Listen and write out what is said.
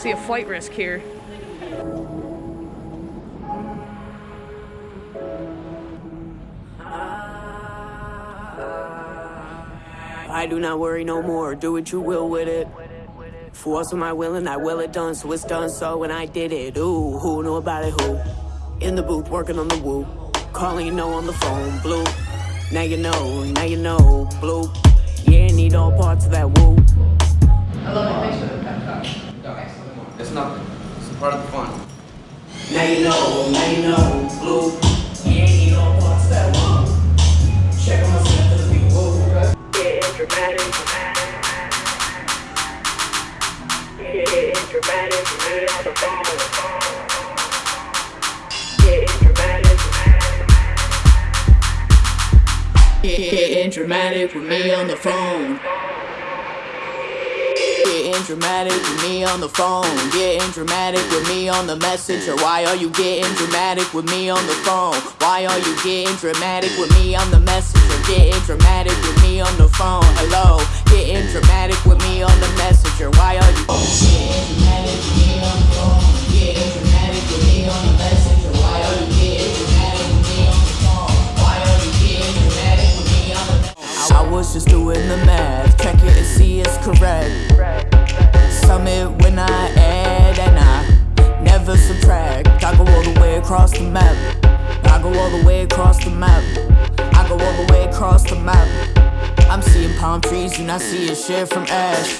See a flight risk here. I do not worry no more, do what you will with it. Force of my will and I will it done, so it's done so when I did it. Ooh, who knew about it, who? In the booth, working on the woo. Calling you know on the phone, blue. Now you know, now you know, blue. Yeah, need all parts of that It's nothing. It's part of the fun. Now you know, now you know, blue. Yeah, need all parts of that woo. Check on myself as we woo. Yeah, dramatic. Yeah, dramatic. Me on the phone. Yeah, dramatic. Getting dramatic with me on the phone. Getting dramatic with me on the phone. Getting dramatic with me on the messenger. Why are you getting dramatic with me on the phone? Why are you getting dramatic with me on the messenger? Getting dramatic with me on the phone. Hello. Getting dramatic with me on the messenger. Why are you getting dramatic with me on the phone? Getting dramatic with me on the messenger. Why are you getting dramatic with me on the phone? Why are you getting dramatic with me on the messenger? I was just doing the math. Across the map. I go all the way across the map. I go all the way across the map. I'm seeing palm trees and I see a shit from ash.